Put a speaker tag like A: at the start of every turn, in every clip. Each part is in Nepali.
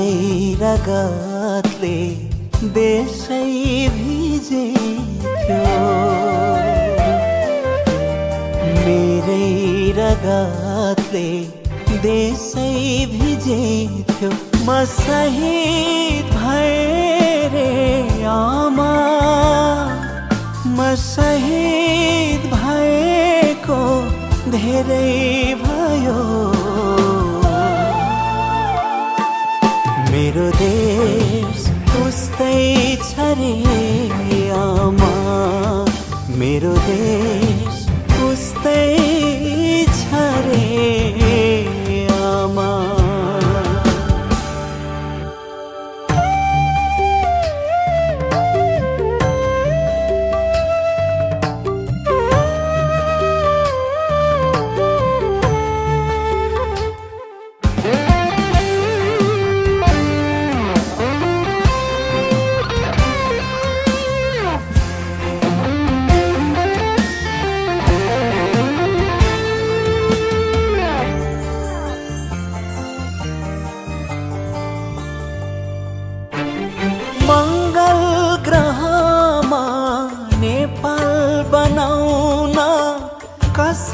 A: मेरै रगतले देशै भिजेथ्यो। मेरै रगतले देशै भिजेथ्यो। म शहीद भए आमा म शहीद भएको धेरै भयो। मेरो देश उस्तै छ रे आमा। मेरो देश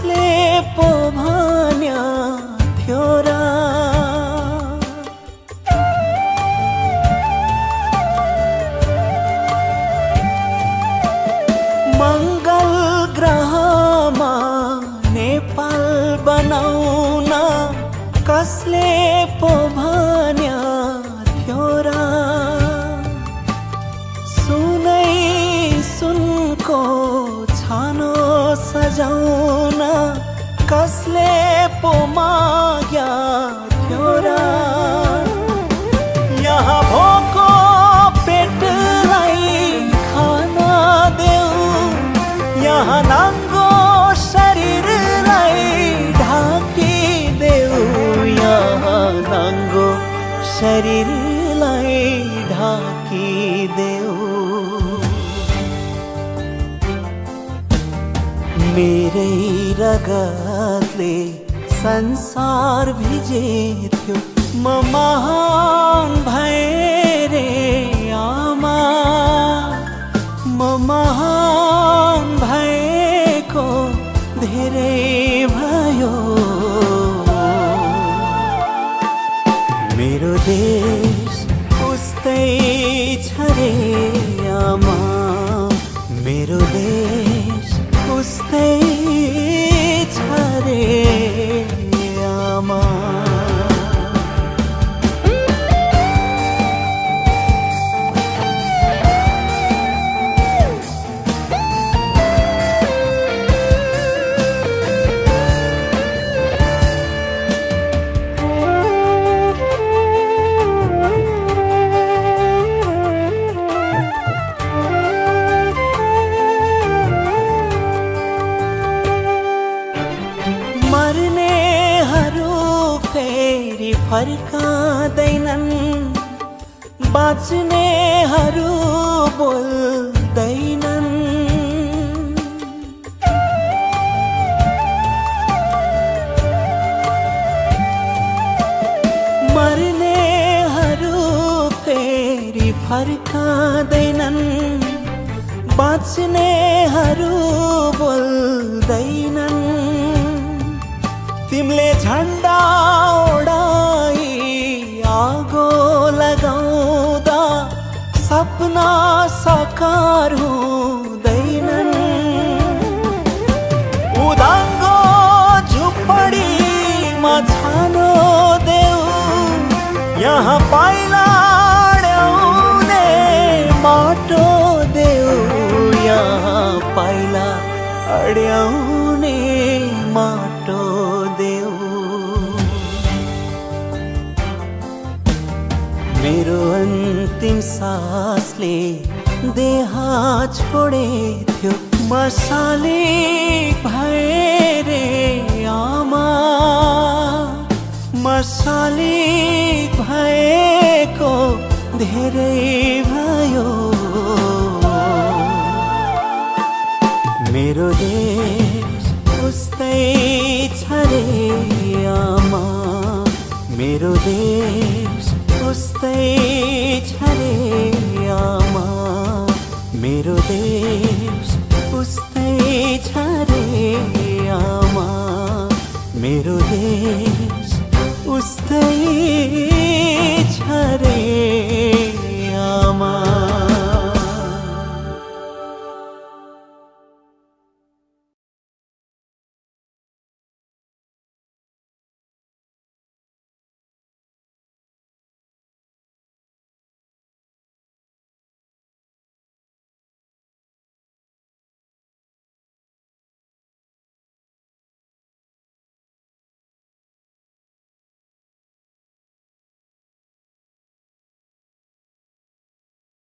A: कसले पो भन्यो थियो र। मङ्गल ग्रहमा नेपाल बनाउन कसले पो भन्यो थियो सुनै सुनको छानो सजाउन कसले पो माग्या थियो यहाँ भोको पेटलाई खाना देऊ। यहाँ नाङ्गो शरीरलाई ढाकिदेऊ यहाँ नाङ्गो शरीरलाई ढाकिदेऊ मेरै रगतले संसार भिजेथ्यो। म महान भए आमा। म महान भएको धेरै भयो। मेरो देश उस्तै छ रे आमा। मेरो देश उस्तै छ आमा। फेरि फर्काँदैनन् बाँच्नेहरू बोल्दैनन्। मर्नेहरू फेरि फर्काँदैनन्। बाँच्नेहरू बोल्दैनन्। तिमीले झन्डा ओडाई आगो लगाउँदा सपना साकार हुँदैनन्। उदाङ्गो झुपडीमा छानो देऊ यहाँ पाइला ल्याउने माटो देऊ यहाँ पाइला अड्याउने सासले देहा छोडे थियो। मसाले भए आमा। मसाले भएको धेरै भयो। मेरो देश उस्तै छ रे आमा। मेरो देश उस्तै